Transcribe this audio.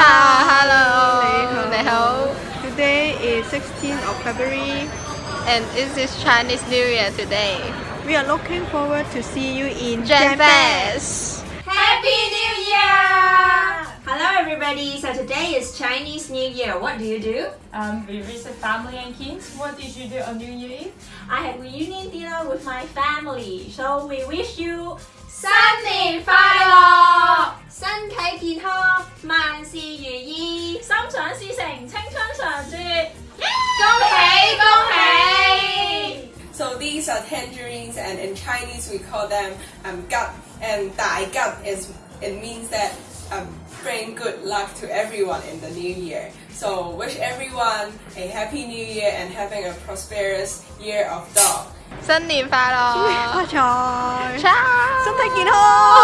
Ciao, hello. 你好。Today is 16th of February. And it is Chinese New Year today. We are looking forward to see you in Gen Gen Fest. Happy New Year! Hello everybody, so today is Chinese New Year. What do you do? Um, we visit family and kids. What did you do on New Year Eve? I had reunion dinner with my family, so we wish you 想事成，青春常驻。恭喜恭喜！ So these are tangerines, and in Chinese we call them um, gut. And 大吉 is it means that um, bring good luck to everyone in the new year. So wish everyone a happy new year and having a prosperous year of dog. 新年快乐发财， Ciao. 身体健康。新年快乐，